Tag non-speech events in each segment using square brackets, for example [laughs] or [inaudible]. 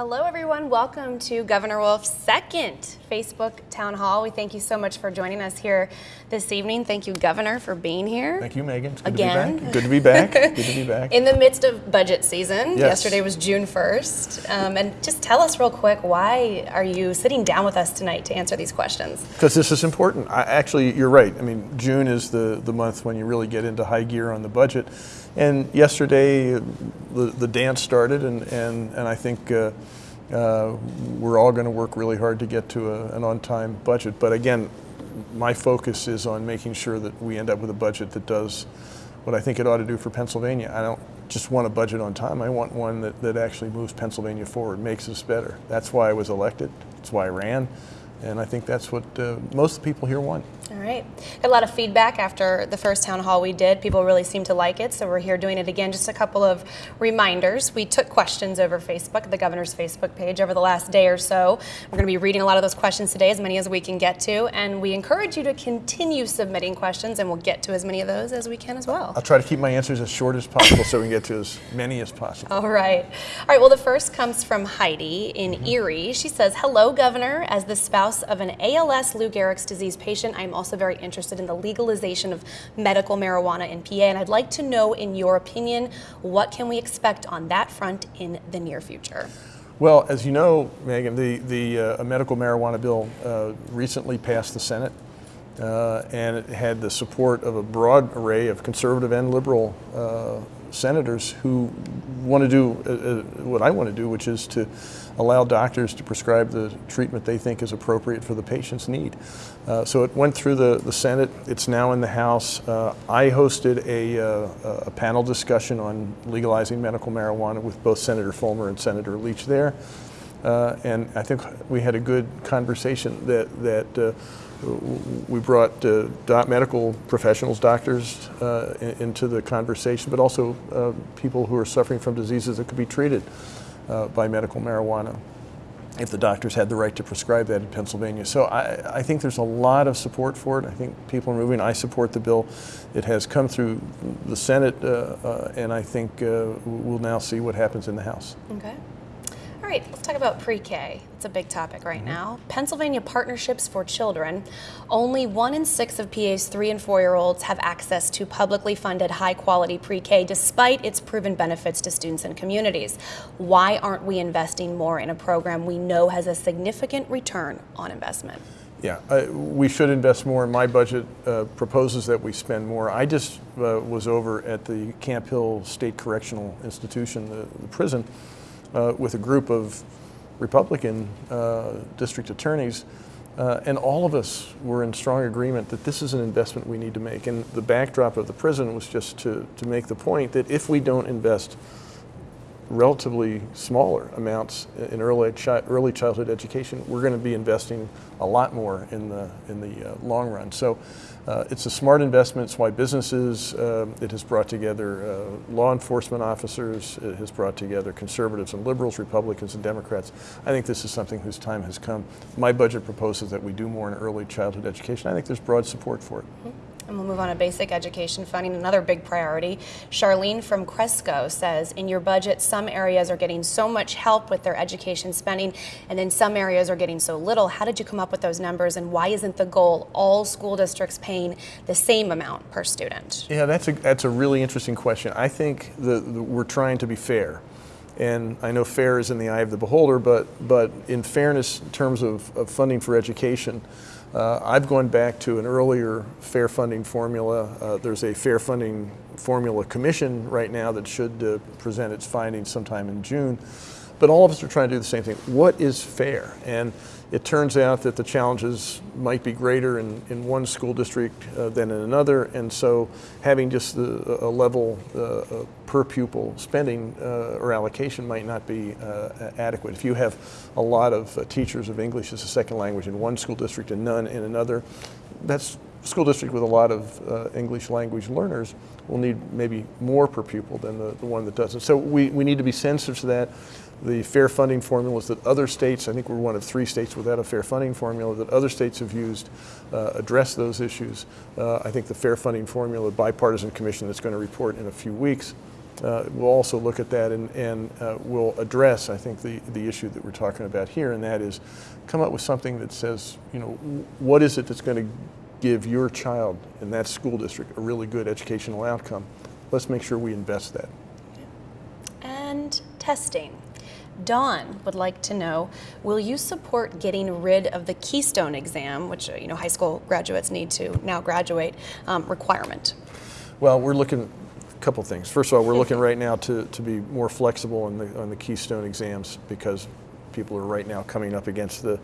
Hello, everyone. Welcome to Governor Wolf's second Facebook Town Hall. We thank you so much for joining us here this evening. Thank you, Governor, for being here. Thank you, Megan. It's good Again. to be back. Good to be back. [laughs] good to be back. In the midst of budget season, Yes. yesterday was June 1st. Um, and just tell us real quick, why are you sitting down with us tonight to answer these questions? Because this is important. I, actually, you're right. I mean, June is the, the month when you really get into high gear on the budget. And yesterday, the, the dance started, and, and, and I think uh, uh, we're all going to work really hard to get to a, an on time budget. But again, my focus is on making sure that we end up with a budget that does what I think it ought to do for Pennsylvania. I don't just want a budget on time. I want one that, that actually moves Pennsylvania forward, makes us better. That's why I was elected. That's why I ran. And I think that's what uh, most people here want. All right. Got a lot of feedback after the first town hall we did. People really seem to like it, so we're here doing it again. Just a couple of reminders. We took questions over Facebook, the governor's Facebook page, over the last day or so. We're going to be reading a lot of those questions today, as many as we can get to, and we encourage you to continue submitting questions, and we'll get to as many of those as we can as well. I'll try to keep my answers as short as possible so we can get to as many as possible. All right. All right. Well, the first comes from Heidi in mm-hmm. Erie. She says, Hello, Governor. As the spouse of an ALS Lou Gehrig's disease patient, I'm also very interested in the legalization of medical marijuana in PA, and I'd like to know, in your opinion, what can we expect on that front in the near future? Well, as you know, Megan, the, the uh, medical marijuana bill uh, recently passed the Senate. Uh, and it had the support of a broad array of conservative and liberal uh, senators who want to do uh, uh, what I want to do, which is to allow doctors to prescribe the treatment they think is appropriate for the patient's need. Uh, so it went through the, the Senate. It's now in the House. Uh, I hosted a, uh, a panel discussion on legalizing medical marijuana with both Senator Folmer and Senator Leach there. Uh, and I think we had a good conversation that, that uh, we brought medical professionals, doctors, in- into the conversation, but also people who are suffering from diseases that could be treated by medical marijuana if the doctors had the right to prescribe that in Pennsylvania. So I, I think there's a lot of support for it. I think people are moving. I support the bill. It has come through the Senate, uh, uh, and I think uh, we'll now see what happens in the House. Okay. Right, let's talk about pre K. It's a big topic right now. Pennsylvania Partnerships for Children. Only one in six of PA's three and four year olds have access to publicly funded high quality pre K despite its proven benefits to students and communities. Why aren't we investing more in a program we know has a significant return on investment? Yeah, uh, we should invest more. My budget uh, proposes that we spend more. I just uh, was over at the Camp Hill State Correctional Institution, the, the prison, uh, with a group of Republican uh, district attorneys, uh, and all of us were in strong agreement that this is an investment we need to make. And the backdrop of the prison was just to, to make the point that if we don't invest relatively smaller amounts in early, chi- early childhood education, we're going to be investing a lot more in the, in the uh, long run. So uh, it's a smart investment. It's why businesses, uh, it has brought together uh, law enforcement officers, it has brought together conservatives and liberals, Republicans and Democrats. I think this is something whose time has come. My budget proposes that we do more in early childhood education. I think there's broad support for it. And we'll move on to basic education funding, another big priority. Charlene from Cresco says, in your budget, some areas are getting so much help with their education spending, and then some areas are getting so little. How did you come up with those numbers, and why isn't the goal all school districts paying the same amount per student? Yeah, that's a, that's a really interesting question. I think the, the, we're trying to be fair. And I know fair is in the eye of the beholder, but, but in fairness, in terms of, of funding for education, uh, I've gone back to an earlier fair funding formula. Uh, there's a fair funding formula commission right now that should uh, present its findings sometime in June. But all of us are trying to do the same thing. What is fair? And it turns out that the challenges might be greater in, in one school district uh, than in another, and so having just a level uh, uh, per pupil spending uh, or allocation might not be uh, adequate. If you have a lot of uh, teachers of English as a second language in one school district and none in another, that's school district with a lot of English language learners will need maybe more per pupil than the, the one that doesn't. So we, we need to be sensitive to that the fair funding formulas that other states, I think we're one of three states without a fair funding formula, that other states have used uh, address those issues. Uh, I think the fair funding formula bipartisan commission that's going to report in a few weeks uh, we'll also look at that and, and uh, we'll address, I think, the, the issue that we're talking about here, and that is come up with something that says, you know, what is it that's going to give your child in that school district a really good educational outcome? Let's make sure we invest that. And testing. Dawn would like to know, will you support getting rid of the Keystone exam, which uh, you know high school graduates need to now graduate, um, requirement? Well, we're looking a couple things. First of all, we're looking right now to, to be more flexible on the, on the Keystone exams because people are right now coming up against the,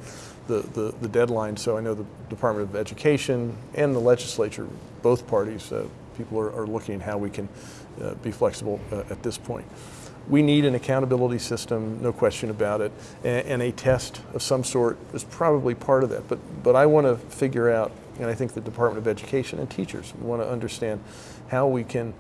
the, the, the deadline. So I know the Department of Education and the legislature, both parties, uh, people are, are looking at how we can uh, be flexible uh, at this point. We need an accountability system, no question about it, and, and, a test of some sort is probably part of that. But, but I want to figure out, and I think the Department of Education and teachers want to understand how we can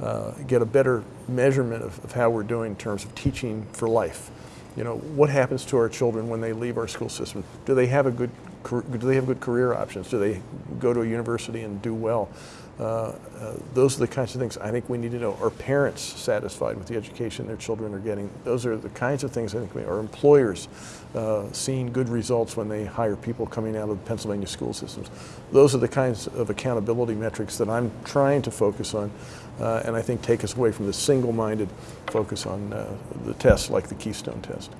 uh, get a better measurement of, of how we're doing in terms of teaching for life. You know, what happens to our children when they leave our school system? Do they have a good, do they have good career options? Do they go to a university and do well? Uh, uh, those are the kinds of things I think we need to know. Are parents satisfied with the education their children are getting? Those are the kinds of things I think we are. Employers uh, seeing good results when they hire people coming out of the Pennsylvania school systems? Those are the kinds of accountability metrics that I'm trying to focus on and I think take us away from the single-minded focus on the tests like the Keystone test.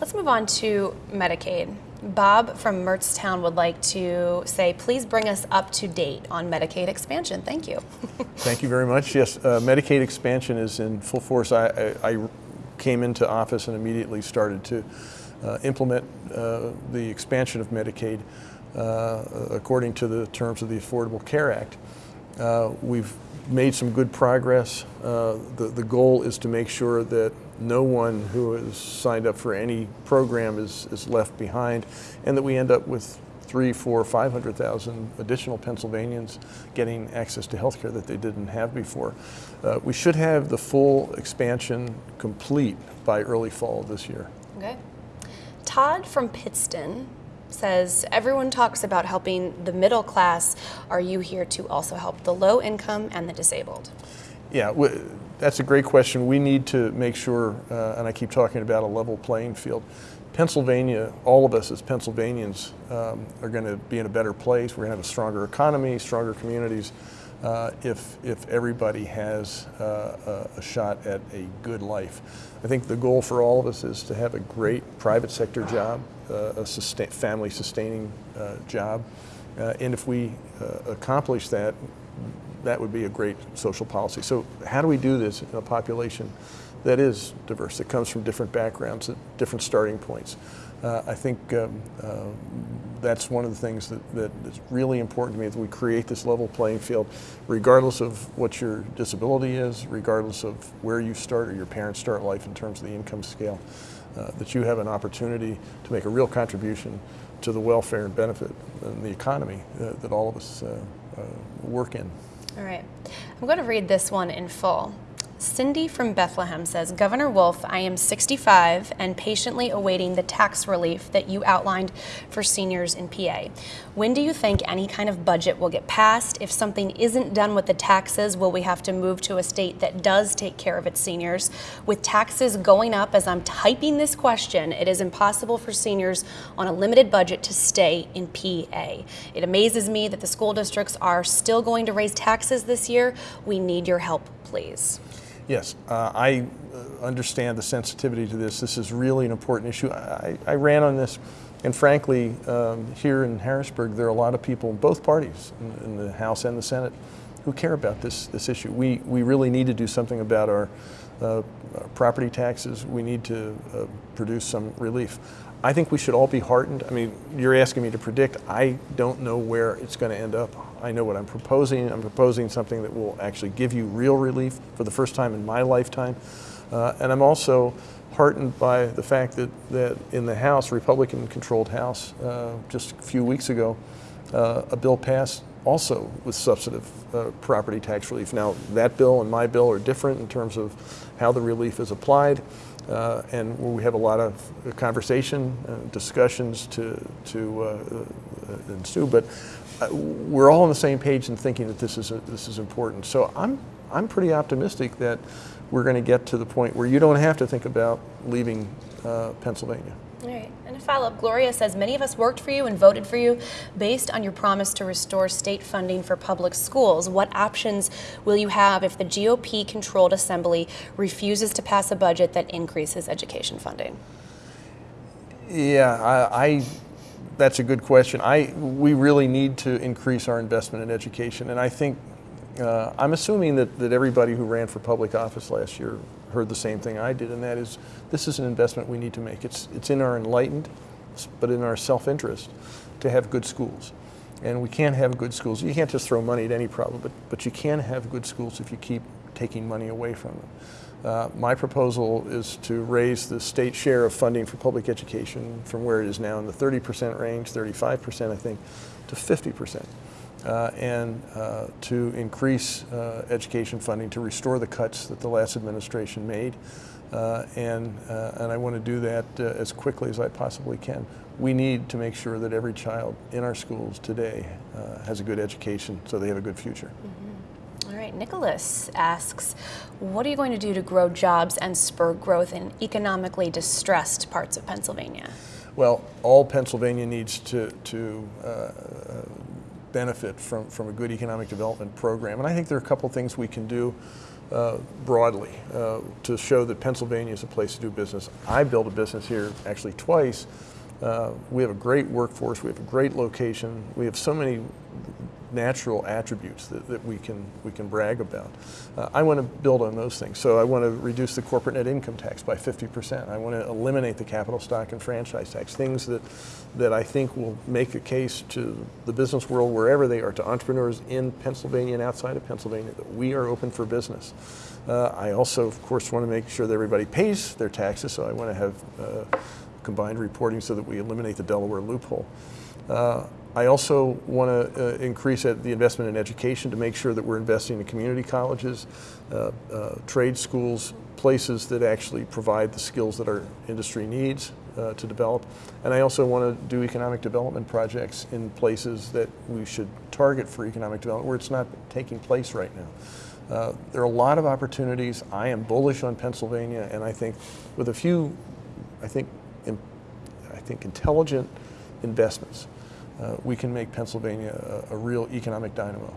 Let's move on to Medicaid. Bob from Mertztown would like to say, please bring us up to date on Medicaid expansion. Thank you. [laughs] Thank you very much. Yes, uh, Medicaid expansion is in full force. I, I, I, came into office and immediately started to uh, implement uh, the expansion of Medicaid uh, according to the terms of the Affordable Care Act. Uh, we've made some good progress. Uh, the, the goal is to make sure that no one who has signed up for any program is, is left behind and that we end up with three, four, 500,000 additional Pennsylvanians getting access to health care that they didn't have before. Uh, we should have the full expansion complete by early fall this year. Okay. Todd from Pittston says, everyone talks about helping the middle class. Are you here to also help the low income and the disabled? Yeah, that's a great question. We need to make sure, uh, and I keep talking about a level playing field. Pennsylvania, all of us as Pennsylvanians um, are going to be in a better place. We're going to have a stronger economy, stronger communities uh, if, if everybody has uh, a, shot at a good life. I think the goal for all of us is to have a great private sector job, uh, a sustain, family sustaining uh, job. Uh, and if we uh, accomplish that, that would be a great social policy. So how do we do this in a population that is diverse, that comes from different backgrounds, at different starting points? Uh, I think um, uh, that's one of the things that, that is really important to me that we create this level playing field regardless of what your disability is, regardless of where you start or your parents start life in terms of the income scale, uh, that you have an opportunity to make a real contribution to the welfare and benefit and the economy uh, that all of us uh, uh, work in. All right. I'm going to read this one in full. Cindy from Bethlehem says, Governor Wolf, I am 65 and patiently awaiting the tax relief that you outlined for seniors in PA. When do you think any kind of budget will get passed? If something isn't done with the taxes, will we have to move to a state that does take care of its seniors? With taxes going up as I'm typing this question, it is impossible for seniors on a limited budget to stay in PA. It amazes me that the school districts are still going to raise taxes this year. We need your help, please. Yes, uh, I uh, understand the sensitivity to this. This is really an important issue. I, I ran on this, and frankly, um, here in Harrisburg, there are a lot of people both parties, in, in, the House and the Senate, who care about this, this issue. We, we really need to do something about our, uh, our property taxes. We need to uh, produce some relief. I think we should all be heartened. I mean, you're asking me to predict. I don't know where it's going to end up. I know what I'm proposing. I'm proposing something that will actually give you real relief for the first time in my lifetime. Uh, and I'm also heartened by the fact that, that in the House, Republican-controlled House, uh, just a few weeks ago, uh, a bill passed also with substantive uh, property tax relief. Now, that bill and my bill are different in terms of how the relief is applied. Uh, and we have a lot of conversation, uh, discussions to, to uh, ensue. But uh, we're all on the same page in thinking that this is, a, this is important. So I'm I'm pretty optimistic that we're going to get to the point where you don't have to think about leaving uh, Pennsylvania. All right. And a follow up Gloria says Many of us worked for you and voted for you based on your promise to restore state funding for public schools. What options will you have if the GOP controlled assembly refuses to pass a budget that increases education funding? Yeah, I, I that's a good question. I we really need to increase our investment in education, and I think uh, I'm assuming that, that everybody who ran for public office last year heard the same thing I did, and that is this is an investment we need to make. It's it's in our enlightened, but in our self-interest, to have good schools, and we can't have good schools. You can't just throw money at any problem, but but you can have good schools if you keep taking money away from them. Uh, my proposal is to raise the state share of funding for public education from where it is now in the 30% range, 35% I think, to 50%. Uh, and uh, to increase uh, education funding to restore the cuts that the last administration made. Uh, and, and I want to do that as quickly as I possibly can. We need to make sure that every child in our schools today has a good education so they have a good future. Mm -hmm. Right, Nicholas asks, what are you going to do to grow jobs and spur growth in economically distressed parts of Pennsylvania? Well, all Pennsylvania needs to, to uh, benefit from, from a good economic development program. And I think there are a couple things we can do uh, broadly uh, to show that Pennsylvania is a place to do business. I built a business here actually twice. Uh, we have a great workforce, we have a great location, we have so many natural attributes that, that we can we can brag about. Uh, I want to build on those things. So I want to reduce the corporate net income tax by 50%. I want to eliminate the capital stock and franchise tax, things that that I think will make a case to the business world wherever they are, to entrepreneurs in Pennsylvania and outside of Pennsylvania, that we are open for business. Uh, I also, of course, want to make sure that everybody pays their taxes, so I want to have uh, combined reporting so that we eliminate the Delaware loophole. Uh, I also want to uh, increase the investment in education to make sure that we're investing in community colleges, uh, uh, trade schools, places that actually provide the skills that our industry needs uh, to develop. And I also want to do economic development projects in places that we should target for economic development where it's not taking place right now. Uh, there are a lot of opportunities. I am bullish on Pennsylvania, and I think with a few, I think, I think intelligent investments, uh, we can make Pennsylvania a, a, real economic dynamo.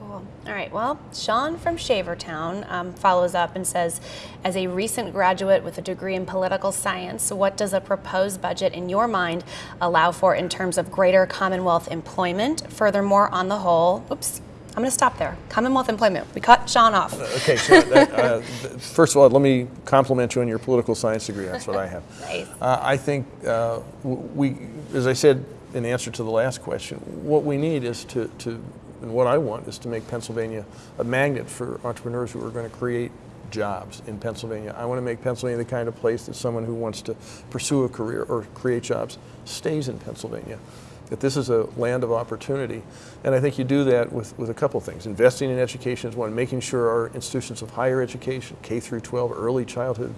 Cool. All right. Well, Sean from Shavertown um, follows up and says, as a recent graduate with a degree in political science, what does a proposed budget in your mind allow for in terms of greater Commonwealth employment? Furthermore, on the whole, oops, I'm going to stop there. Commonwealth employment. We cut Sean off. Uh, okay, so that, uh, [laughs] first of all, let me compliment you on your political science degree. That's what I have. [laughs] nice. Uh, I think uh, we, as I said in answer to the last question, what we need is to, to, and what I want is to make Pennsylvania a magnet for entrepreneurs who are going to create jobs in Pennsylvania. I want to make Pennsylvania the kind of place that someone who wants to pursue a career or create jobs stays in Pennsylvania. That this is a land of opportunity. And I think you do that with, with a couple things. Investing in education is one, making sure our institutions of higher education, K through 12, early childhood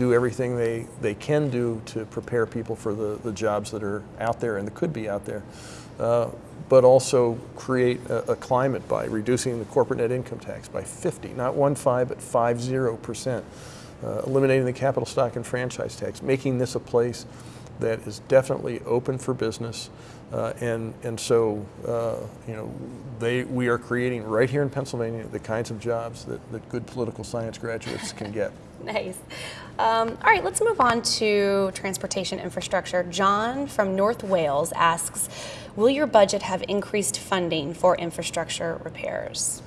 do everything they, they can do to prepare people for the, the jobs that are out there and that could be out there. Uh, but also create a, a, climate by reducing the corporate net income tax by 50, not 1.5, but 50%, uh, eliminating the capital stock and franchise tax, making this a place that is definitely open for business. Uh, and, and so, uh, you know, they, we are creating right here in Pennsylvania the kinds of jobs that, that good political science graduates can get. [laughs] [laughs] nice. Um, all right, let's move on to transportation infrastructure. John from North Wales asks, will your budget have increased funding for infrastructure repairs?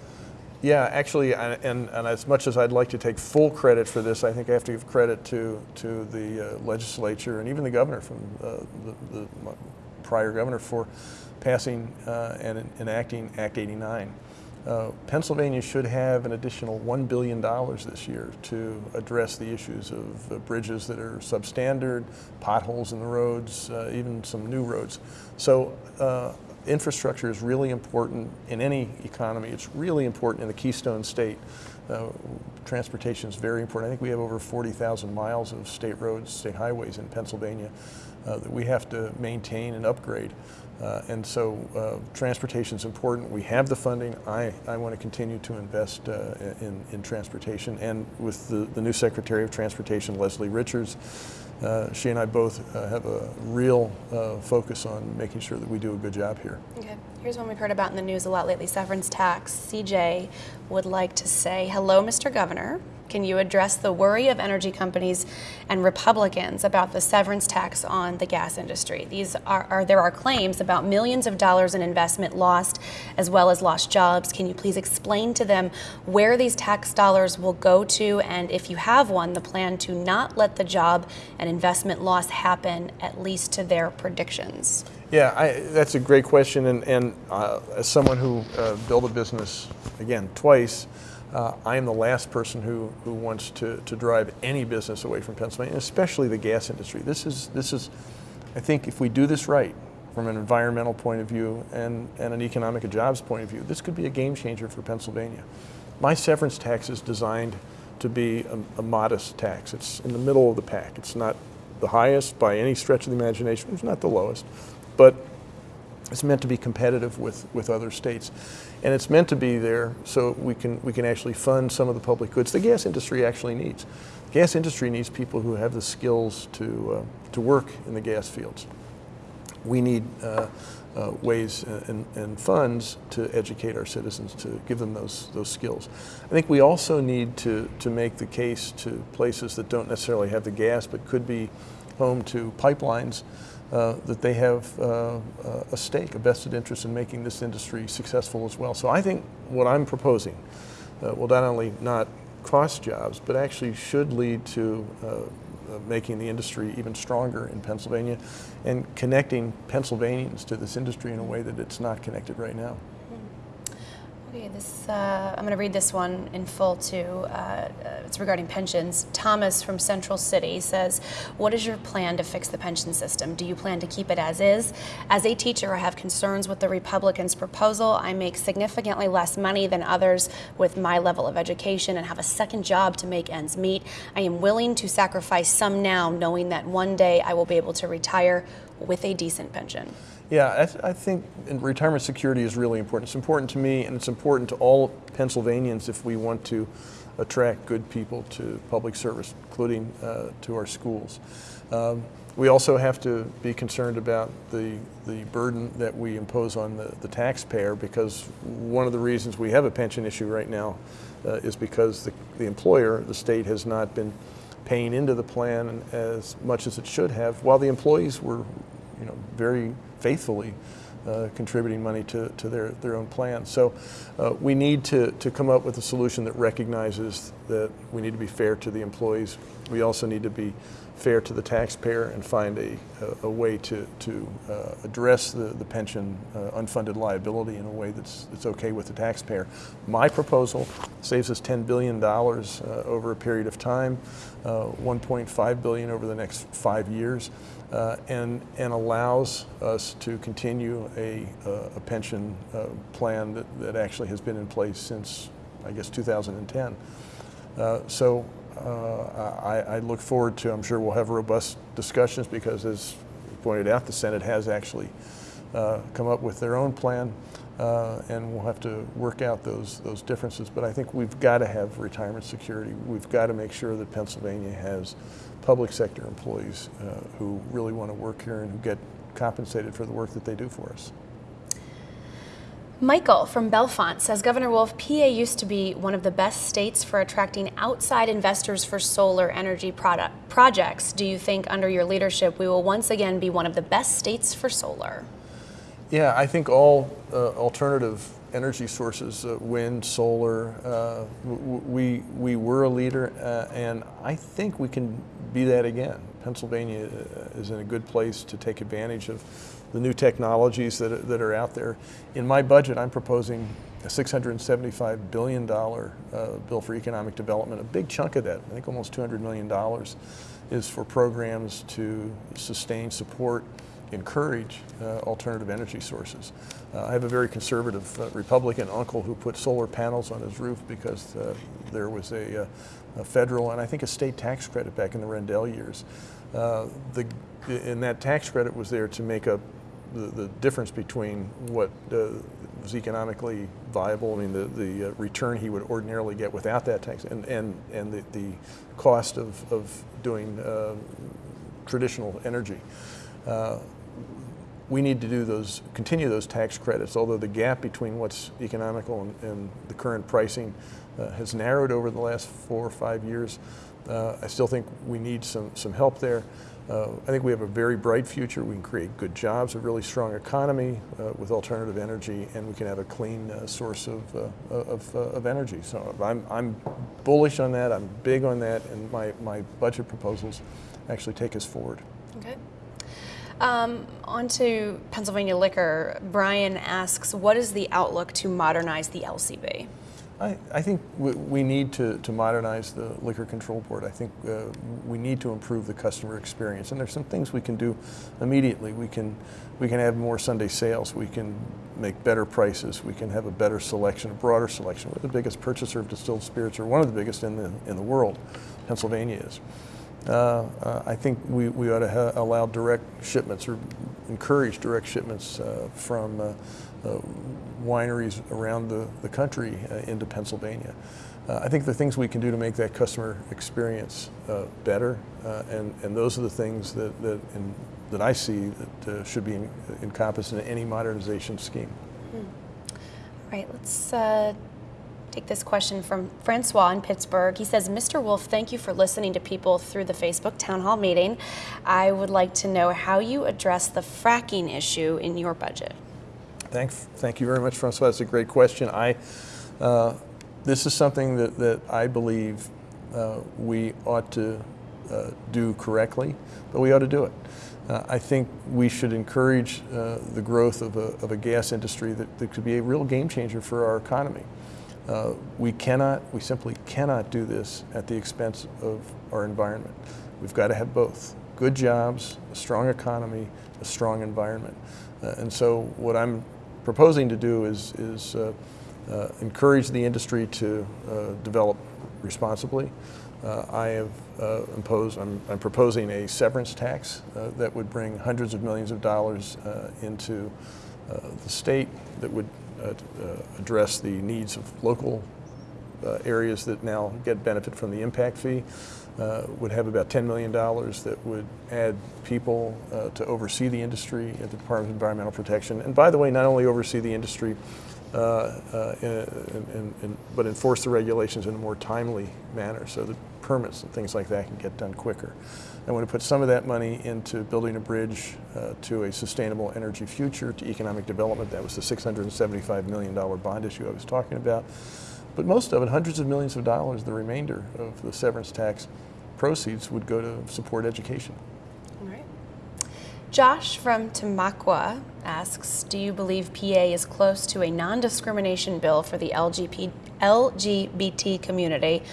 Yeah, actually, and, and as much as I'd like to take full credit for this, I think I have to give credit to, to the uh, legislature and even the governor from uh, the, the, prior governor for passing uh, and enacting Act 89. Uh, Pennsylvania should have an additional $1 billion this year to address the issues of uh, bridges that are substandard, potholes in the roads, uh, even some new roads. So uh, infrastructure is really important in any economy. It's really important in the keystone state. Uh, transportation is very important. I think we have over 40,000 miles of state roads, state highways in Pennsylvania uh, that we have to maintain and upgrade. Uh, and so uh, transportation is important. We have the funding. I, I want to continue to invest uh, in, in transportation. And with the, the new Secretary of Transportation, Leslie Richards, uh, she and I both uh, have a real uh, focus on making sure that we do a good job here. Okay. Here's one we've heard about in the news a lot lately severance tax. CJ would like to say, Hello, Mr. Governor. Can you address the worry of energy companies and Republicans about the severance tax on the gas industry? These are, are, there are claims about millions of dollars in investment lost as well as lost jobs. Can you please explain to them where these tax dollars will go to and if you have one, the plan to not let the job and investment loss happen at least to their predictions? Yeah, I, that's a great question. And, and uh, as someone who uh, built a business, again, twice, uh, I am the last person who, who wants to, to drive any business away from Pennsylvania, especially the gas industry. This is, this is, I think if we do this right, from an environmental point of view and, and an economic and jobs point of view, this could be a game changer for Pennsylvania. My severance tax is designed to be a, a modest tax. It's in the middle of the pack. It's not the highest by any stretch of the imagination. It's not the lowest, but it's meant to be competitive with, with other states. And it's meant to be there so we can, we can actually fund some of the public goods the gas industry actually needs. The gas industry needs people who have the skills to, uh, to work in the gas fields. We need uh, uh, ways and, and, funds to educate our citizens to give them those, those skills. I think we also need to, to make the case to places that don't necessarily have the gas but could be home to pipelines uh, that they have uh, a stake, a vested interest in making this industry successful as well. So I think what I'm proposing uh, will not only not cost jobs, but actually should lead to uh, uh, making the industry even stronger in Pennsylvania and connecting Pennsylvanians to this industry in a way that it's not connected right now. Okay, this uh, I'm going to read this one in full too. Uh, it's regarding pensions. Thomas from Central City says, "What is your plan to fix the pension system? Do you plan to keep it as is? As a teacher, I have concerns with the Republicans' proposal. I make significantly less money than others with my level of education and have a second job to make ends meet. I am willing to sacrifice some now, knowing that one day I will be able to retire with a decent pension." Yeah, I, th I, think retirement security is really important. It's important to me and it's important to all Pennsylvanians if we want to attract good people to public service, including uh, to our schools. Um, we also have to be concerned about the, the burden that we impose on the, the taxpayer because one of the reasons we have a pension issue right now uh, is because the, the employer, the state, has not been paying into the plan as much as it should have, while the employees were you know, very faithfully uh, contributing money to, to their, their own plans. So uh, we need to, to come up with a solution that recognizes that we need to be fair to the employees. We also need to be fair to the taxpayer and find a, a, a way to, to uh, address the, the pension uh, unfunded liability in a way that's, that's okay with the taxpayer. My proposal saves us $10 billion uh, over a period of time, uh, 1.5 billion over the next five years uh, and, and allows us to continue a, uh, a pension plan that, that actually has been in place since, I guess, 2010. Uh, so I, I, look forward to, I'm sure we'll have robust discussions because as pointed out, the Senate has actually uh, come up with their own plan. Uh, and we'll have to work out those those differences. But I think we've got to have retirement security. We've got to make sure that Pennsylvania has public sector employees uh, who really want to work here and who get compensated for the work that they do for us. Michael from Bellefonte says Governor Wolf, PA used to be one of the best states for attracting outside investors for solar energy product projects. Do you think under your leadership we will once again be one of the best states for solar? Yeah, I think all uh, alternative energy sources, uh, wind, solar, uh, we, we were a leader, uh, and I think we can be that again. Pennsylvania uh, is in a good place to take advantage of the new technologies that are, that are out there. In my budget, I'm proposing a $675 billion uh, bill for economic development. A big chunk of that, I think almost $200 million, is for programs to sustain, support, encourage uh, alternative energy sources. Uh, I have a very conservative uh, Republican uncle who put solar panels on his roof because uh, there was a, uh, a, federal and I think a state tax credit back in the Rendell years. The, and that tax credit was there to make up the, the difference between what was economically viable, I mean the, the return he would ordinarily get without that tax, and, and, and the, the cost of, of doing traditional energy. Uh, we need to do those, continue those tax credits, although the gap between what's economical and, and the current pricing uh, has narrowed over the last four or five years. Uh, I still think we need some, some help there. Uh, I think we have a very bright future. We can create good jobs, a really strong economy uh, with alternative energy, and we can have a clean uh, source of, uh, of, uh, of, energy. So I'm, I'm bullish on that. I'm big on that, and my, my budget proposals actually take us forward. Okay. Um, on to Pennsylvania liquor. Brian asks, what is the outlook to modernize the LCB? I, I think we, we, need to, to modernize the Liquor Control Board. I think uh, we need to improve the customer experience. And there's some things we can do immediately. We can, we can have more Sunday sales. We can make better prices. We can have a better selection, a broader selection. We're the biggest purchaser of distilled spirits, or one of the biggest in the, in the world. Pennsylvania is. Uh, uh, I think we, we ought to allow direct shipments or encourage direct shipments uh, from uh, uh, wineries around the, the country into Pennsylvania. I think the things we can do to make that customer experience better, and, and those are the things that, that, in, that I see that should be encompassed in any modernization scheme. Hmm. All right, let's take this question from Francois in Pittsburgh. He says, Mr. Wolf, thank you for listening to people through the Facebook town hall meeting. I would like to know how you address the fracking issue in your budget. Thank, thank you very much, Francois. That's a great question. I, uh, this is something that, that I believe uh, we ought to uh, do correctly, but we ought to do it. Uh, I think we should encourage uh, the growth of a, of a gas industry that, that could be a real game changer for our economy. Uh, we cannot, we simply cannot do this at the expense of our environment. We've got to have both. Good jobs, a strong economy, a strong environment. Uh, and so what I'm proposing to do is, is uh, uh encourage the industry to uh, develop responsibly. I have imposed, I'm, I'm, proposing a severance tax that would bring hundreds of millions of dollars into the state that would address the needs of local uh, areas that now get benefit from the impact fee. Uh, would have about $10 million that would add people uh, to oversee the industry at the Department of Environmental Protection. And by the way, not only oversee the industry, uh, but enforce the regulations in a more timely manner so that permits and things like that can get done quicker. I want to put some of that money into building a bridge uh, to a sustainable energy future, to economic development. That was the $675 million bond issue I was talking about. But most of it, hundreds of millions of dollars, the remainder of the severance tax proceeds would go to support education. All right. Josh from Tamaqua asks, do you believe PA is close to a non-discrimination bill for the LGBT, LGBT community?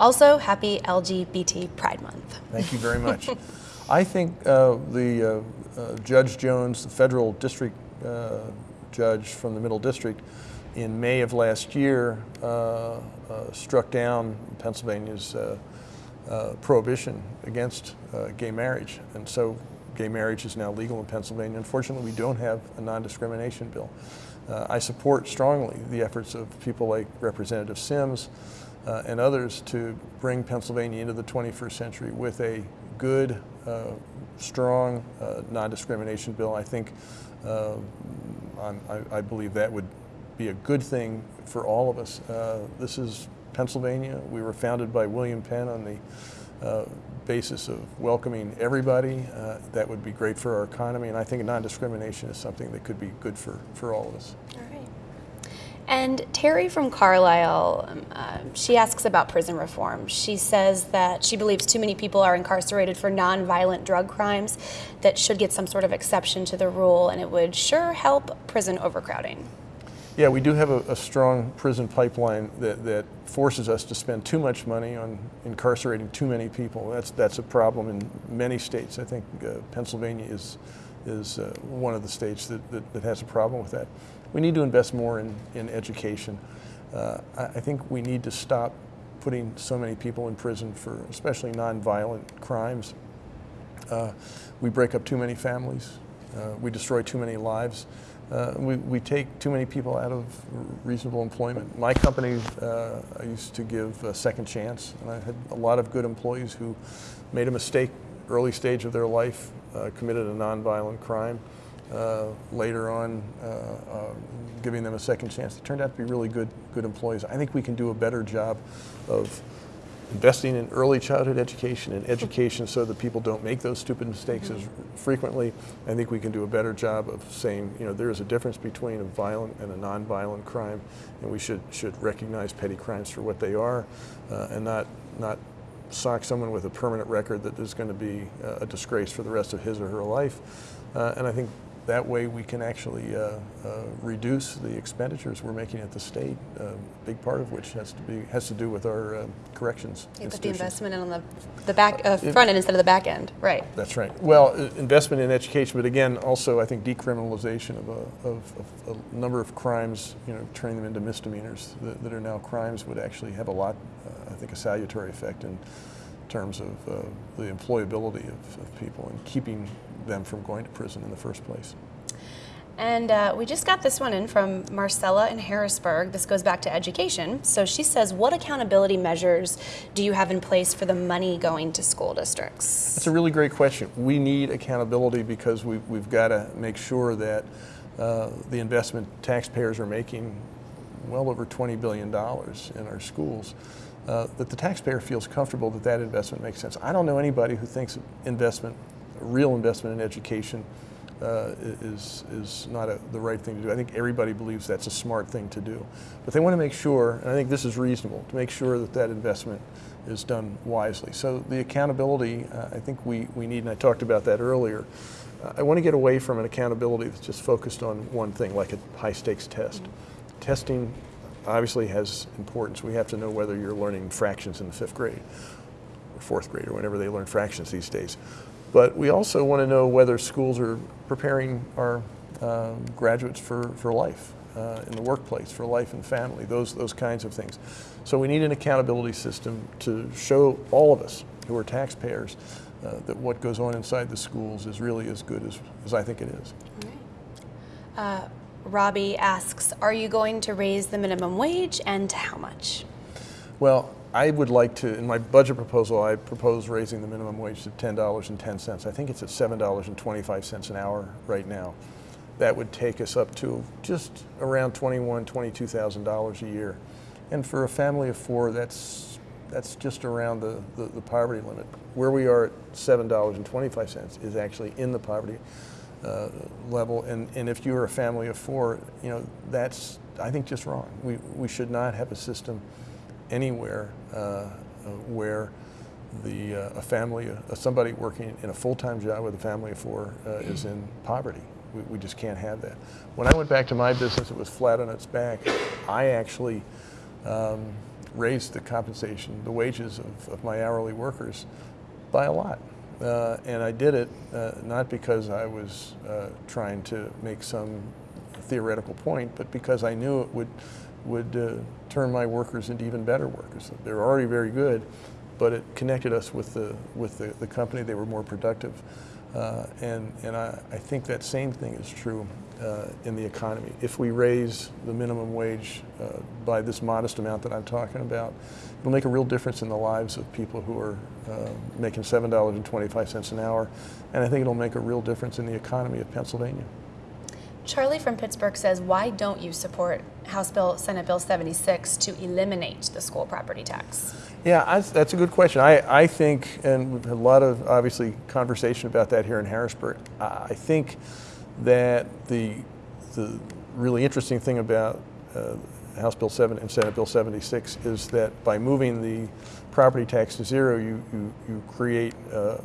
Also, happy LGBT Pride Month. Thank you very much. [laughs] I think uh, the uh, uh, Judge Jones, the federal district uh, judge from the Middle District, in May of last year uh, uh, struck down Pennsylvania's prohibition against gay marriage. And so gay marriage is now legal in Pennsylvania. Unfortunately, we don't have a non-discrimination bill. I support strongly the efforts of people like Representative Sims, uh, and others to bring Pennsylvania into the 21st century with a good, uh, strong uh, non-discrimination bill. I think, uh, I, I, believe that would be a good thing for all of us. Uh, this is Pennsylvania. We were founded by William Penn on the uh, basis of welcoming everybody. that would be great for our economy, and I think non-discrimination is something that could be good for, for all of us. All right. And Terry from Carlisle, um, uh, she asks about prison reform. She says that she believes too many people are incarcerated for nonviolent drug crimes that should get some sort of exception to the rule, and it would sure help prison overcrowding. Yeah, we do have a, a strong prison pipeline that, that forces us to spend too much money on incarcerating too many people. That's, that's a problem in many states. I think uh, Pennsylvania is is uh, one of the states that, that, that, has a problem with that. We need to invest more in, in education. Uh, I, I think we need to stop putting so many people in prison for especially nonviolent crimes. Uh, we break up too many families. Uh, we destroy too many lives. Uh, we, we take too many people out of reasonable employment. My company, uh, I used to give a second chance, and I had a lot of good employees who made a mistake early stage of their life, uh, committed a nonviolent crime. Uh, later on, uh, uh, giving them a second chance. They turned out to be really good, good employees. I think we can do a better job of investing in early childhood education and education so that people don't make those stupid mistakes as frequently. I think we can do a better job of saying, you know, there is a difference between a violent and a nonviolent crime, and we should should recognize petty crimes for what they are, uh, and not not sock someone with a permanent record that is going to be uh, a disgrace for the rest of his or her life. Uh, and I think that way we can actually uh, uh, reduce the expenditures we're making at the state, uh, a big part of which has to be has to do with our uh, corrections You put the investment in on the, the back uh, front end instead of the back end, right. That's right. Well, uh, investment in education, but again, also I think decriminalization of a, of, of a number of crimes, you know, turning them into misdemeanors that, that are now crimes would actually have a lot, I think, a salutary effect in terms of the employability of, of people and keeping them from going to prison in the first place. And uh, we just got this one in from Marcella in Harrisburg. This goes back to education. So she says, What accountability measures do you have in place for the money going to school districts? That's a really great question. We need accountability because we, we've got to make sure that uh, the investment taxpayers are making well over $20 billion in our schools. Uh, that the taxpayer feels comfortable that that investment makes sense. I don't know anybody who thinks investment real investment in education uh, is, is not a, the right thing to do. I think everybody believes that's a smart thing to do. But they want to make sure, and I think this is reasonable, to make sure that that investment is done wisely. So the accountability, uh, I think we, we need, and I talked about that earlier. Uh, I want to get away from an accountability that's just focused on one thing, like a high stakes test. Mm -hmm. Testing obviously has importance. We have to know whether you're learning fractions in the fifth grade or fourth grade or whenever they learn fractions these days. But we also want to know whether schools are preparing our um, graduates for, for life uh, in the workplace, for life and family, those, those kinds of things. So we need an accountability system to show all of us who are taxpayers uh, that what goes on inside the schools is really as good as, as I think it is. Uh, Robbie asks, are you going to raise the minimum wage and to how much? Well, I would like to, in my budget proposal, I propose raising the minimum wage to $10.10. I think it's at $7.25 an hour right now. That would take us up to just around $21,000, $22,000 a year. And for a family of four, that's, that's just around the, the, the poverty limit. Where we are at $7.25 is actually in the poverty uh, level. And, and if you're a family of four, you know, that's, I think, just wrong. We, we should not have a system anywhere uh, where the uh, a family, uh, somebody working in a full-time job with a family of four is in poverty. We, we, just can't have that. When I went back to my business, it was flat on its back. I actually um, raised the compensation, the wages of, of my hourly workers by a lot. Uh, and I did it uh, not because I was uh, trying to make some theoretical point, but because I knew it would would uh, turn my workers into even better workers. They're already very good, but it connected us with the, with the, the company. They were more productive. Uh, and and I, I think that same thing is true uh, in the economy. If we raise the minimum wage by this modest amount that I'm talking about, it'll make a real difference in the lives of people who are uh, making $7.25 an hour. And I think it'll make a real difference in the economy of Pennsylvania. Charlie from Pittsburgh says, why don't you support House Bill, Senate Bill 76 to eliminate the school property tax? Yeah, that's a good question. I, I think, and we've had a lot of obviously conversation about that here in Harrisburg. I think that the the really interesting thing about uh, House Bill 7 and Senate Bill 76 is that by moving the property tax to zero, you, you, you create uh,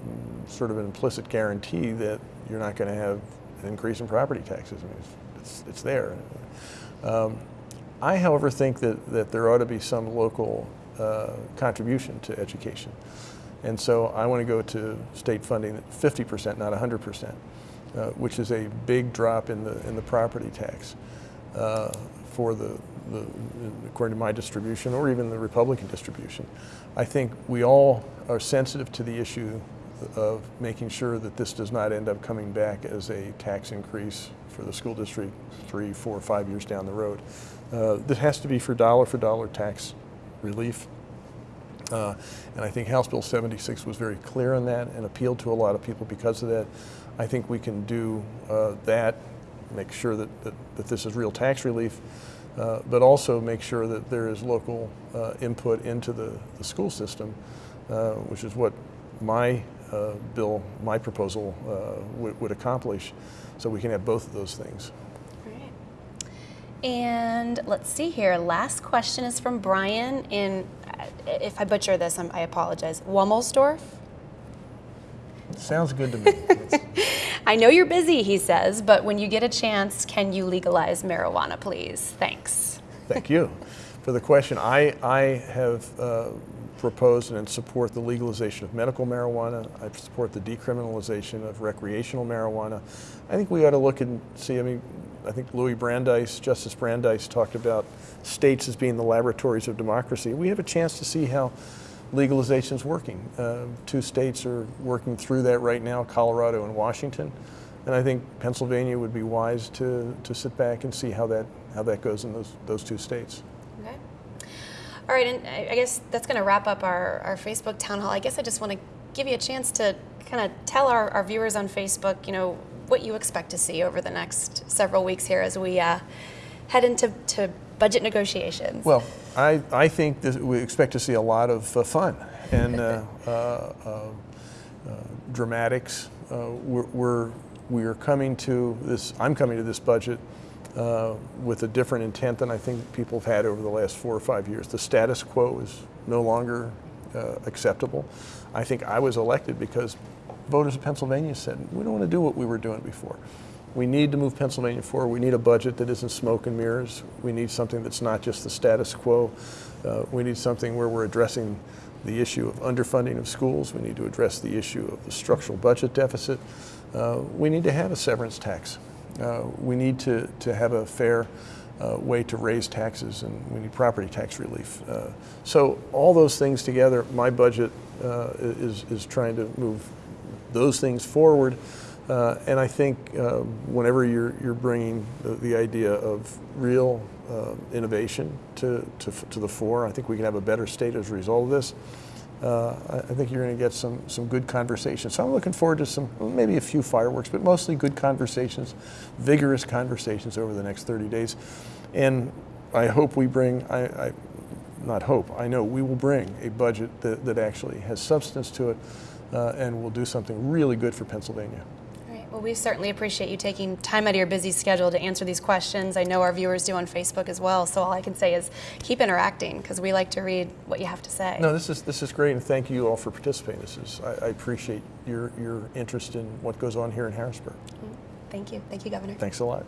sort of an implicit guarantee that you're not going to have an increase in property taxes. I mean, it's, it's, it's there. Um, I, however, think that, that there ought to be some local uh, contribution to education. And so I want to go to state funding at 50%, not 100%. uh, which is a big drop in the in the property tax uh, for the, the according to my distribution or even the Republican distribution. I think we all are sensitive to the issue of making sure that this does not end up coming back as a tax increase for the school district three, four, five years down the road. Uh, that has to be for dollar for dollar tax relief. Uh, and I think House Bill 76 was very clear on that and appealed to a lot of people because of that. I think we can do uh, that, make sure that, that, that, this is real tax relief, uh, but also make sure that there is local uh, input into the, the school system, uh, which is what my uh, bill, my proposal would, would accomplish, so we can have both of those things. Great. And let's see here. Last question is from Brian in, if I butcher this, I apologize, Womelsdorf? Sounds good to me. [laughs] I know you're busy, he says, but when you get a chance, can you legalize marijuana, please? Thanks. Thank you for the question. I, I have uh, proposed and support the legalization of medical marijuana. I support the decriminalization of recreational marijuana. I think we ought to look and see, I mean, I think Louis Brandeis, Justice Brandeis talked about states as being the laboratories of democracy. We have a chance to see how legalization is working. Uh, two states are working through that right now, Colorado and Washington. And I think Pennsylvania would be wise to, to sit back and see how that, how that goes in those, those two states. Okay. All right, and I guess that's going to wrap up our, our Facebook town hall. I guess I just want to give you a chance to kind of tell our, our viewers on Facebook, you know, what you expect to see over the next several weeks here as we uh, head into to budget negotiations? Well, I, I think that we expect to see a lot of uh, fun and uh, [laughs] uh, uh, uh dramatics. we're, we're, we're coming to this, I'm coming to this budget with a different intent than I think people have had over the last four or five years. The status quo is no longer acceptable. I think I was elected because voters of Pennsylvania said, we don't want to do what we were doing before. We need to move Pennsylvania forward. We need a budget that isn't smoke and mirrors. We need something that's not just the status quo. Uh, we need something where we're addressing the issue of underfunding of schools. We need to address the issue of the structural budget deficit. Uh, we need to have a severance tax. Uh, we need to, to have a fair uh, way to raise taxes and we need property tax relief. Uh, so all those things together, my budget uh, is, is trying to move those things forward. Uh, and I think uh, whenever you're, you're bringing the, the idea of real uh, innovation to, to, to, the fore, I think we can have a better state as a result of this. Uh, I, I, think you're going to get some, some good conversations. So I'm looking forward to some, maybe a few fireworks, but mostly good conversations, vigorous conversations over the next 30 days. And I hope we bring, I, I not hope, I know we will bring a budget that, that actually has substance to it uh, and will do something really good for Pennsylvania. Well, we certainly appreciate you taking time out of your busy schedule to answer these questions. I know our viewers do on Facebook as well. So all I can say is keep interacting because we like to read what you have to say. No, this is this is great, and thank you all for participating. This is I, I appreciate your your interest in what goes on here in Harrisburg. Thank you, thank you, Governor. Thanks a lot.